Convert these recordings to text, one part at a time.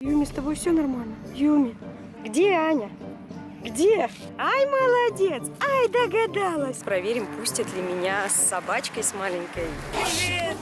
Юми, с тобой все нормально? Юми, где Аня? Где? Ай, молодец! Ай, догадалась! Проверим, пустят ли меня с собачкой, с маленькой. Привет!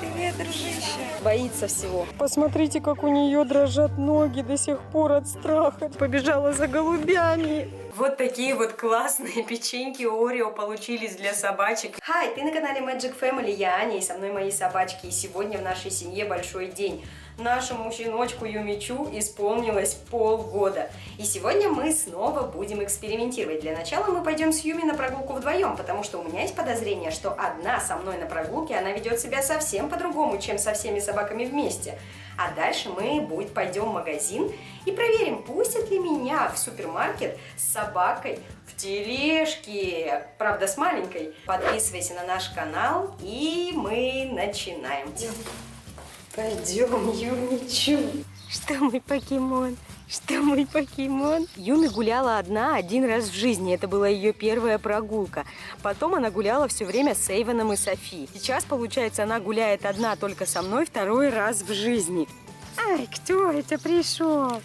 Привет, дружище! Боится всего. Посмотрите, как у нее дрожат ноги до сих пор от страха. Побежала за голубями. Вот такие вот классные печеньки Орео получились для собачек. Хай, ты на канале Magic Family, я Аня, и со мной мои собачки. И сегодня в нашей семье большой день. Нашему щеночку Юмичу исполнилось полгода. И сегодня мы снова будем экспериментировать. Для начала мы пойдем с Юми на прогулку вдвоем, потому что у меня есть подозрение, что одна со мной на прогулке, она ведет себя совсем по-другому, чем со всеми собаками вместе. А дальше мы будет, пойдем в магазин и проверим, пустят ли меня в супермаркет с собакой в тележке, правда с маленькой. Подписывайся на наш канал и мы начинаем. Пойдем, Юмичу. Что мой покемон? Что мой покемон? Юми гуляла одна один раз в жизни. Это была ее первая прогулка. Потом она гуляла все время с Эйвоном и Софи. Сейчас, получается, она гуляет одна только со мной второй раз в жизни. Ай, кто это пришел?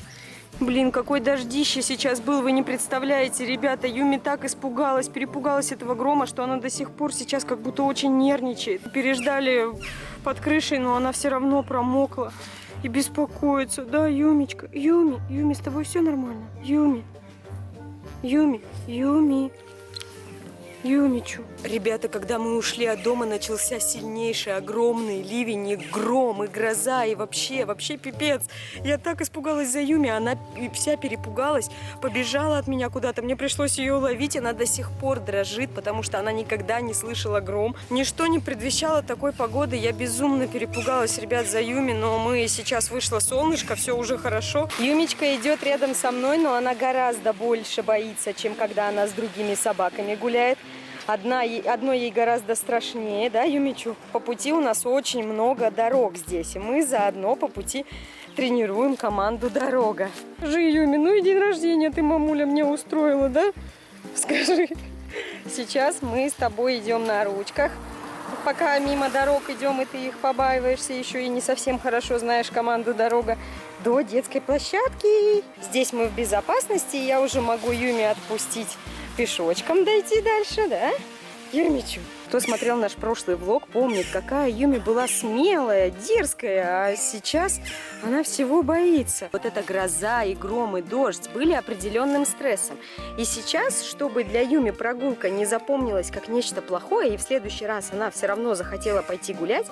Блин, какой дождище сейчас был, вы не представляете, ребята. Юми так испугалась, перепугалась этого грома, что она до сих пор сейчас как будто очень нервничает. Переждали под крышей, но она все равно промокла и беспокоится. Да, Юмичка, Юми, Юми, с тобой все нормально? Юми, Юми, Юми. Юмичу. Ребята, когда мы ушли от дома, начался сильнейший, огромный ливень, и гром, и гроза, и вообще, вообще пипец. Я так испугалась за Юми, она вся перепугалась, побежала от меня куда-то. Мне пришлось ее ловить, она до сих пор дрожит, потому что она никогда не слышала гром. Ничто не предвещало такой погоды, я безумно перепугалась, ребят, за Юми, но мы сейчас вышло солнышко, все уже хорошо. Юмичка идет рядом со мной, но она гораздо больше боится, чем когда она с другими собаками гуляет. Одна, одной ей гораздо страшнее, да, Юмичу? По пути у нас очень много дорог здесь, и мы заодно по пути тренируем команду «Дорога». Скажи, Юми, ну и день рождения ты, мамуля, мне устроила, да? Скажи. Сейчас мы с тобой идем на ручках. Пока мимо дорог идем, и ты их побаиваешься, еще и не совсем хорошо знаешь команду «Дорога», до детской площадки. Здесь мы в безопасности, и я уже могу Юми отпустить пешочком дойти дальше, да? Юмичу. Кто смотрел наш прошлый влог, помнит, какая Юми была смелая, дерзкая, а сейчас она всего боится. Вот эта гроза и гром и дождь были определенным стрессом. И сейчас, чтобы для Юми прогулка не запомнилась как нечто плохое, и в следующий раз она все равно захотела пойти гулять,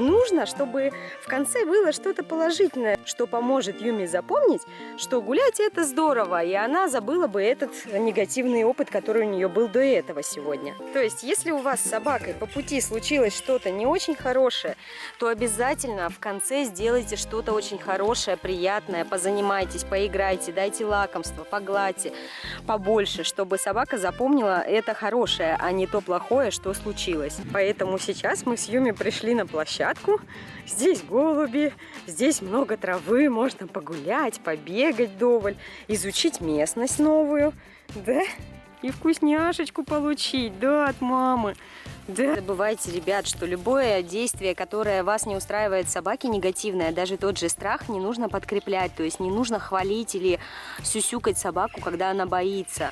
нужно, чтобы в конце было что-то положительное, что поможет Юми запомнить, что гулять это здорово, и она забыла бы этот негативный опыт, который у нее был до этого сегодня. То есть, если у вас собака собакой по пути случилось что-то не очень хорошее, то обязательно в конце сделайте что-то очень хорошее, приятное, позанимайтесь, поиграйте, дайте лакомство, погладьте побольше, чтобы собака запомнила это хорошее, а не то плохое, что случилось. Поэтому сейчас мы с Юми пришли на площадку. Здесь голуби, здесь много травы, можно погулять, побегать доволь, изучить местность новую. Да? и вкусняшечку получить, да, от мамы. Да. Забывайте, ребят, что любое действие, которое вас не устраивает собаки, негативное, даже тот же страх, не нужно подкреплять. То есть не нужно хвалить или сюсюкать собаку, когда она боится.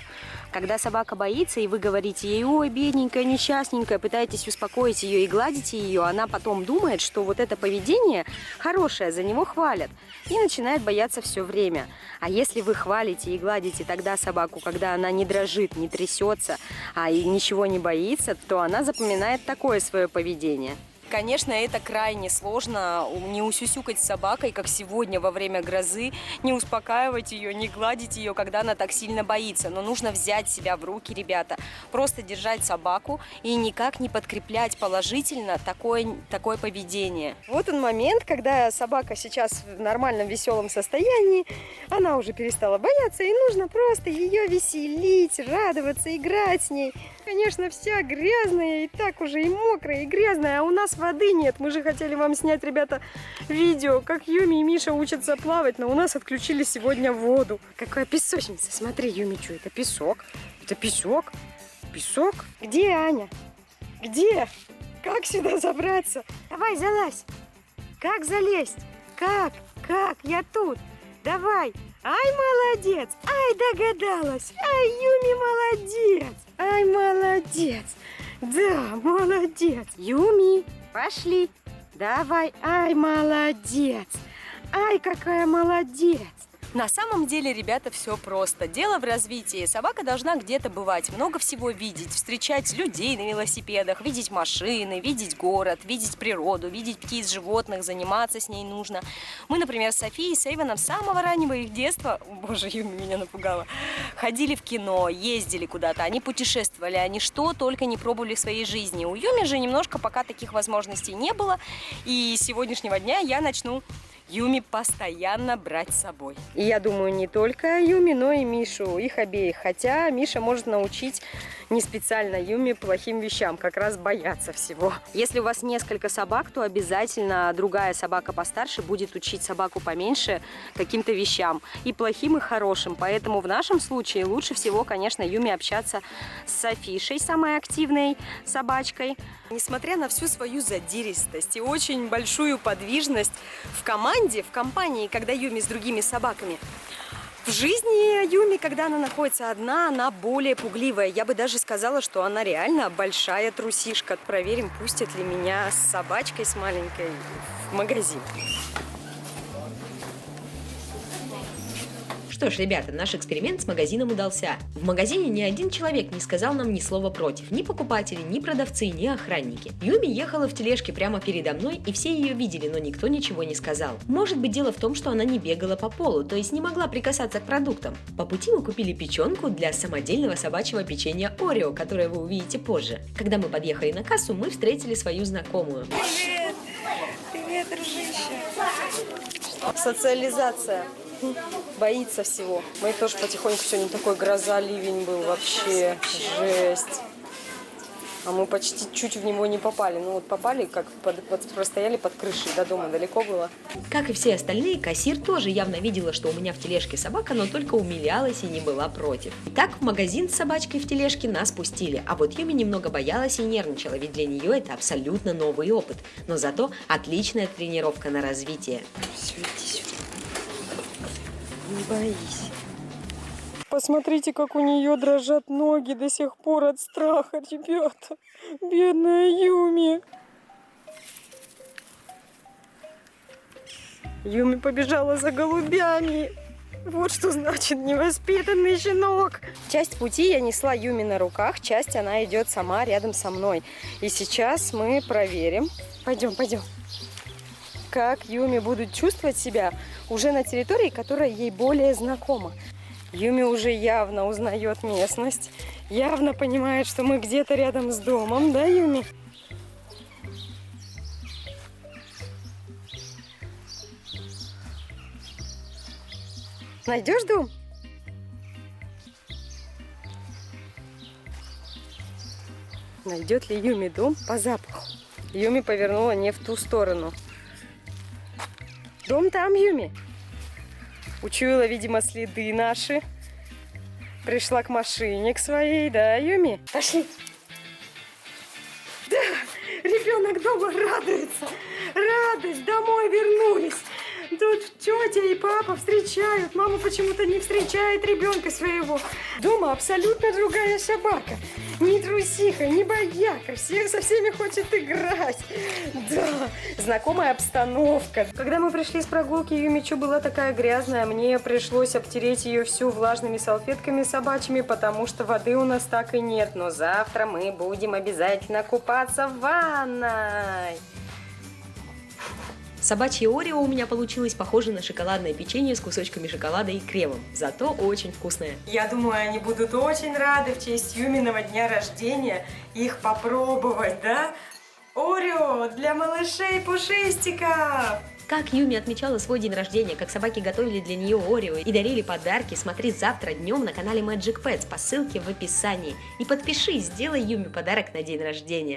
Когда собака боится, и вы говорите ей, ой, бедненькая, несчастненькая, пытаетесь успокоить ее и гладите ее, она потом думает, что вот это поведение хорошее, за него хвалят, и начинает бояться все время. А если вы хвалите и гладите тогда собаку, когда она не дрожит, не трясется, а и ничего не боится, то она запоминает такое свое поведение. Конечно, это крайне сложно, не усюсюкать с собакой, как сегодня во время грозы, не успокаивать ее, не гладить ее, когда она так сильно боится. Но нужно взять себя в руки, ребята, просто держать собаку и никак не подкреплять положительно такое, такое поведение. Вот он момент, когда собака сейчас в нормальном веселом состоянии, она уже перестала бояться, и нужно просто ее веселить, радоваться, играть с ней. Конечно, вся грязная, и так уже и мокрая, и грязная, а у нас воды нет. Мы же хотели вам снять, ребята, видео, как Юми и Миша учатся плавать, но у нас отключили сегодня воду. Какая песочница. Смотри, Юми, что это песок? Это песок? Песок? Где Аня? Где? Как сюда забраться? Давай, залазь. Как залезть? Как? Как? Я тут. Давай. Ай, молодец. Ай, догадалась. Ай, Юми, молодец. Ай, молодец. Да, молодец. Юми, пошли. Давай. Ай, молодец. Ай, какая молодец. На самом деле, ребята, все просто. Дело в развитии. Собака должна где-то бывать, много всего видеть, встречать людей на велосипедах, видеть машины, видеть город, видеть природу, видеть птиц, животных, заниматься с ней нужно. Мы, например, с Софией и с Эйвоном с самого раннего их детства, боже, Юми меня напугала, ходили в кино, ездили куда-то, они путешествовали, они что только не пробовали в своей жизни. У Юми же немножко пока таких возможностей не было, и с сегодняшнего дня я начну Юми постоянно брать с собой. И я думаю, не только Юми, но и Мишу, их обеих. Хотя Миша может научить не специально Юми плохим вещам, как раз бояться всего. Если у вас несколько собак, то обязательно другая собака постарше будет учить собаку поменьше каким-то вещам. И плохим, и хорошим. Поэтому в нашем случае лучше всего, конечно, Юми общаться с Софишей, самой активной собачкой. Несмотря на всю свою задиристость и очень большую подвижность в команде, в компании, когда Юми с другими собаками, в жизни Юми, когда она находится одна, она более пугливая. Я бы даже сказала, что она реально большая трусишка. Проверим, пустят ли меня с собачкой, с маленькой в магазин. Что ж, ребята, наш эксперимент с магазином удался. В магазине ни один человек не сказал нам ни слова против. Ни покупатели, ни продавцы, ни охранники. Юми ехала в тележке прямо передо мной, и все ее видели, но никто ничего не сказал. Может быть дело в том, что она не бегала по полу, то есть не могла прикасаться к продуктам. По пути мы купили печенку для самодельного собачьего печенья Орео, которое вы увидите позже. Когда мы подъехали на кассу, мы встретили свою знакомую. Привет! Привет, дружище! Социализация боится всего. Мы тоже потихоньку сегодня такой гроза, ливень был вообще, жесть. А мы почти чуть в него не попали. Ну вот попали, как под, под, простояли под крышей, до дома далеко было. Как и все остальные, кассир тоже явно видела, что у меня в тележке собака, но только умилялась и не была против. Так в магазин с собачкой в тележке нас пустили, а вот Юми немного боялась и нервничала, ведь для нее это абсолютно новый опыт. Но зато отличная тренировка на развитие. Все, иди сюда. Не боись. Посмотрите, как у нее дрожат ноги до сих пор от страха, ребята. Бедная Юми. Юми побежала за голубями. Вот что значит невоспитанный щенок. Часть пути я несла Юми на руках, часть она идет сама рядом со мной. И сейчас мы проверим. Пойдем, пойдем как Юми будет чувствовать себя уже на территории, которая ей более знакома. Юми уже явно узнает местность, явно понимает, что мы где-то рядом с домом, да, Юми? Найдешь дом? Найдет ли Юми дом по запаху? Юми повернула не в ту сторону. Дом там, Юми. Учуяла, видимо, следы наши. Пришла к машине, к своей, да, Юми? Пошли. Да, ребенок дома радуется. Радость, домой вернулись. Тут тетя и папа встречают. Мама почему-то не встречает ребенка своего. Дома абсолютно другая собака. Не трусиха, не бояка. Всех со всеми хочет играть. Да, знакомая обстановка. Когда мы пришли с прогулки, Юмичу была такая грязная. Мне пришлось обтереть ее всю влажными салфетками собачьими, потому что воды у нас так и нет. Но завтра мы будем обязательно купаться в ванной. Собачье Орео у меня получилось похоже на шоколадное печенье с кусочками шоколада и кремом, зато очень вкусное. Я думаю, они будут очень рады в честь Юминого дня рождения их попробовать, да? Орео для малышей пушистиков! Как Юми отмечала свой день рождения, как собаки готовили для нее Орео и дарили подарки, смотри завтра днем на канале Magic Pets по ссылке в описании. И подпишись, сделай Юми подарок на день рождения.